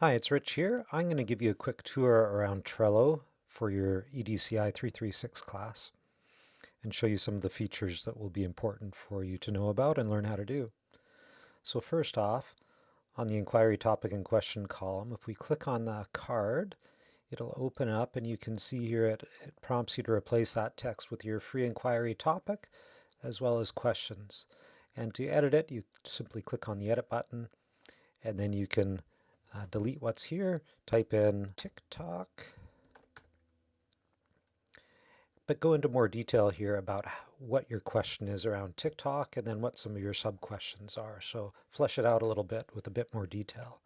Hi, it's Rich here. I'm going to give you a quick tour around Trello for your EDCI 336 class and show you some of the features that will be important for you to know about and learn how to do. So first off, on the inquiry topic and question column, if we click on the card, it'll open up and you can see here it, it prompts you to replace that text with your free inquiry topic as well as questions. And to edit it, you simply click on the edit button and then you can uh, delete what's here, type in TikTok, but go into more detail here about what your question is around TikTok and then what some of your sub-questions are. So flesh it out a little bit with a bit more detail.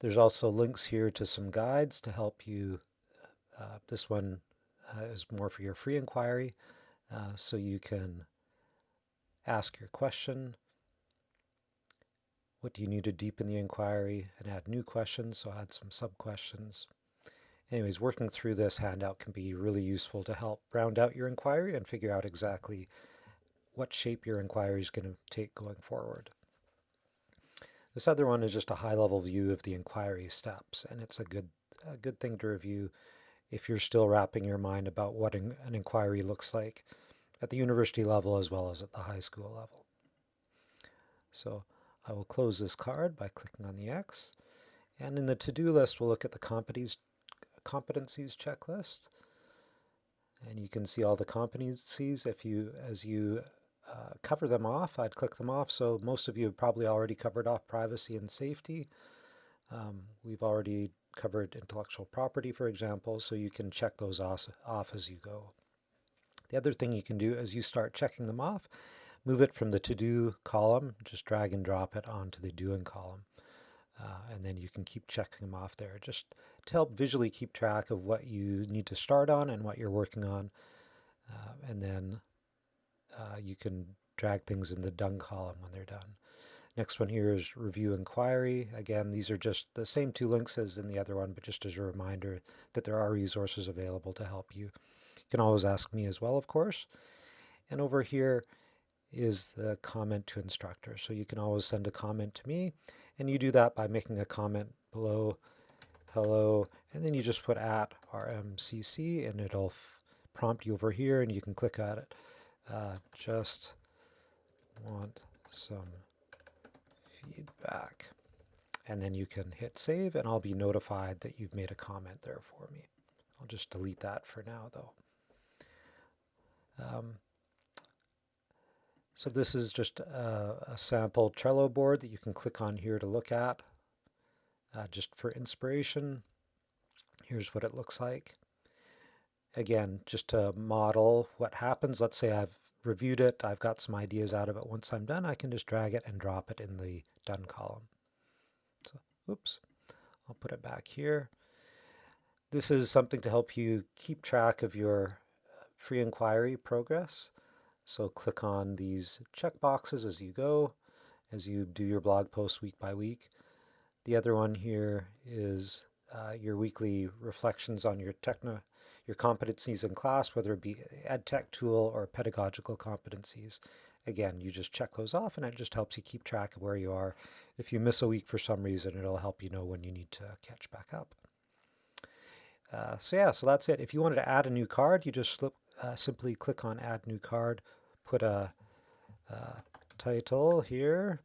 There's also links here to some guides to help you. Uh, this one uh, is more for your free inquiry, uh, so you can ask your question, what do you need to deepen the inquiry and add new questions? So add some sub-questions. Anyways, working through this handout can be really useful to help round out your inquiry and figure out exactly what shape your inquiry is going to take going forward. This other one is just a high-level view of the inquiry steps, and it's a good, a good thing to review if you're still wrapping your mind about what an inquiry looks like at the university level as well as at the high school level. So I will close this card by clicking on the X. And in the to-do list, we'll look at the competencies, competencies checklist. And you can see all the competencies. If you, as you uh, cover them off, I'd click them off. So most of you have probably already covered off privacy and safety. Um, we've already covered intellectual property, for example, so you can check those off, off as you go. The other thing you can do as you start checking them off move it from the to-do column, just drag and drop it onto the doing column. Uh, and then you can keep checking them off there just to help visually keep track of what you need to start on and what you're working on. Uh, and then uh, you can drag things in the done column when they're done. Next one here is review inquiry. Again, these are just the same two links as in the other one, but just as a reminder that there are resources available to help you. You can always ask me as well, of course. And over here, is the comment to instructor. So you can always send a comment to me, and you do that by making a comment below hello, and then you just put at RMCC, and it'll prompt you over here, and you can click at it. Uh, just want some feedback. And then you can hit save, and I'll be notified that you've made a comment there for me. I'll just delete that for now, though. Um, so this is just a, a, sample Trello board that you can click on here to look at. Uh, just for inspiration, here's what it looks like. Again, just to model what happens, let's say I've reviewed it, I've got some ideas out of it. Once I'm done, I can just drag it and drop it in the done column. So, oops, I'll put it back here. This is something to help you keep track of your free inquiry progress. So click on these checkboxes as you go, as you do your blog posts week by week. The other one here is uh, your weekly reflections on your techno, your competencies in class, whether it be ed tech tool or pedagogical competencies. Again, you just check those off and it just helps you keep track of where you are. If you miss a week for some reason, it'll help you know when you need to catch back up. Uh, so yeah, so that's it. If you wanted to add a new card, you just slip, uh, simply click on Add New Card, put a, a title here,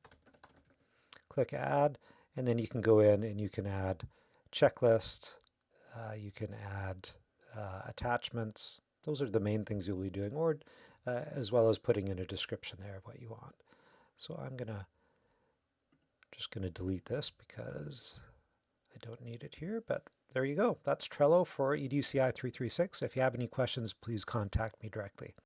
click Add, and then you can go in and you can add checklist, uh, you can add uh, attachments. Those are the main things you'll be doing, or uh, as well as putting in a description there of what you want. So I'm gonna just gonna delete this because I don't need it here, but there you go. That's Trello for EDCI 336. If you have any questions, please contact me directly.